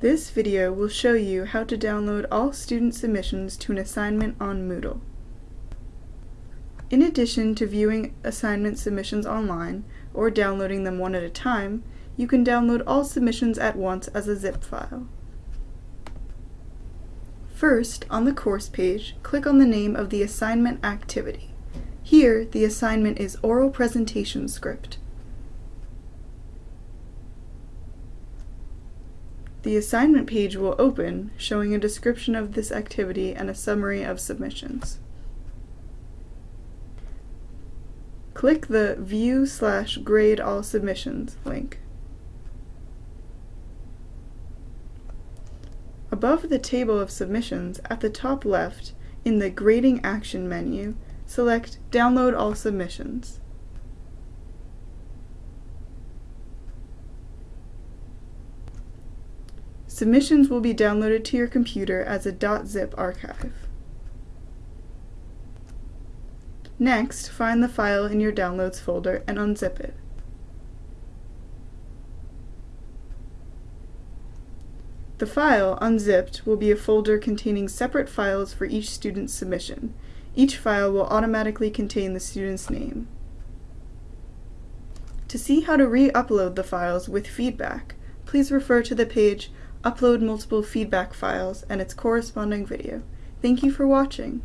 This video will show you how to download all student submissions to an assignment on Moodle. In addition to viewing assignment submissions online, or downloading them one at a time, you can download all submissions at once as a zip file. First, on the course page, click on the name of the assignment activity. Here, the assignment is Oral Presentation Script. The assignment page will open, showing a description of this activity and a summary of submissions. Click the View slash Grade All Submissions link. Above the table of submissions, at the top left, in the Grading Action menu, select Download All Submissions. Submissions will be downloaded to your computer as a .zip archive. Next, find the file in your Downloads folder and unzip it. The file, unzipped, will be a folder containing separate files for each student's submission. Each file will automatically contain the student's name. To see how to re-upload the files with feedback, please refer to the page Upload Multiple Feedback Files and its corresponding video. Thank you for watching.